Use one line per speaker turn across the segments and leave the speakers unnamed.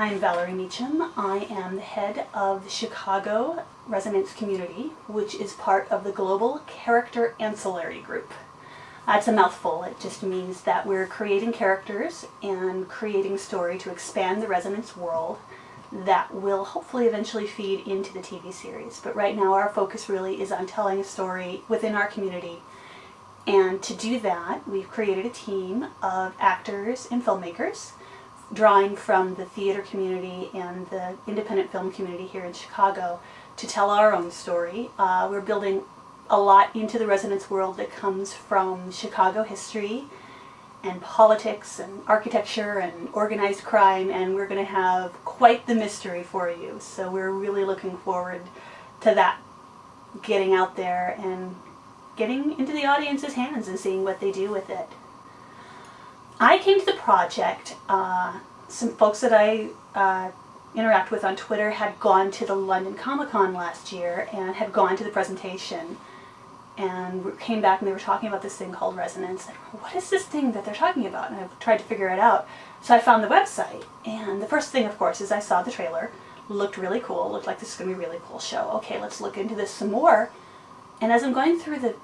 I'm Valerie Meacham. I am the head of the Chicago Resonance Community, which is part of the Global Character Ancillary Group. Uh, That's a mouthful. It just means that we're creating characters and creating story to expand the Resonance world that will hopefully eventually feed into the TV series. But right now our focus really is on telling a story within our community. And to do that, we've created a team of actors and filmmakers drawing from the theater community and the independent film community here in Chicago to tell our own story. Uh, we're building a lot into the resonance world that comes from Chicago history and politics and architecture and organized crime and we're going to have quite the mystery for you. So we're really looking forward to that getting out there and getting into the audience's hands and seeing what they do with it. I came to the project, uh, some folks that I uh, interact with on Twitter had gone to the London Comic Con last year and had gone to the presentation and came back and they were talking about this thing called resonance. And what is this thing that they're talking about? And I tried to figure it out. So I found the website and the first thing of course is I saw the trailer. Looked really cool, looked like this is going to be a really cool show. Okay, let's look into this some more. And as I'm going through the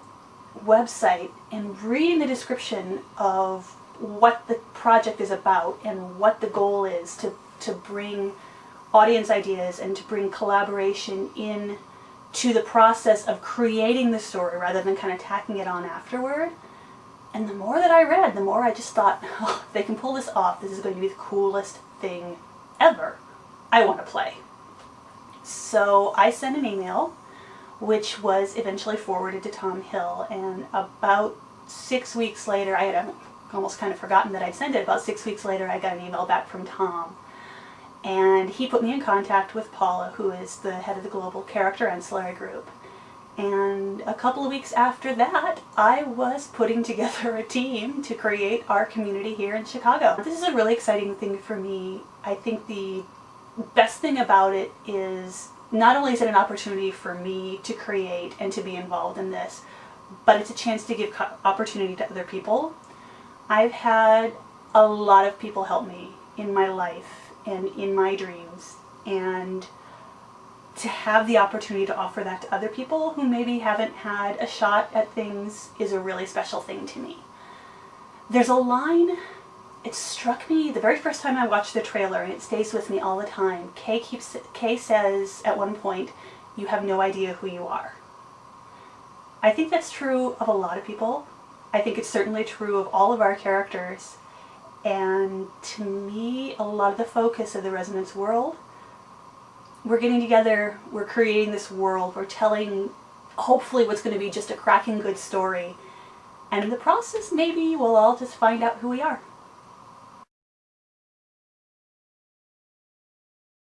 website and reading the description of what the project is about and what the goal is to, to bring audience ideas and to bring collaboration in to the process of creating the story rather than kind of tacking it on afterward. And the more that I read, the more I just thought, oh, if they can pull this off, this is going to be the coolest thing ever. I want to play. So I sent an email, which was eventually forwarded to Tom Hill, and about six weeks later, I had almost kind of forgotten that I'd sent it, about six weeks later I got an email back from Tom and he put me in contact with Paula, who is the head of the Global Character Ancillary Group. And a couple of weeks after that, I was putting together a team to create our community here in Chicago. This is a really exciting thing for me. I think the best thing about it is not only is it an opportunity for me to create and to be involved in this, but it's a chance to give opportunity to other people. I've had a lot of people help me in my life and in my dreams and to have the opportunity to offer that to other people who maybe haven't had a shot at things is a really special thing to me. There's a line, it struck me the very first time I watched the trailer and it stays with me all the time. Kay, keeps, Kay says at one point, you have no idea who you are. I think that's true of a lot of people. I think it's certainly true of all of our characters. And to me, a lot of the focus of the resonance world, we're getting together, we're creating this world, we're telling hopefully what's going to be just a cracking good story. And in the process, maybe we'll all just find out who we are.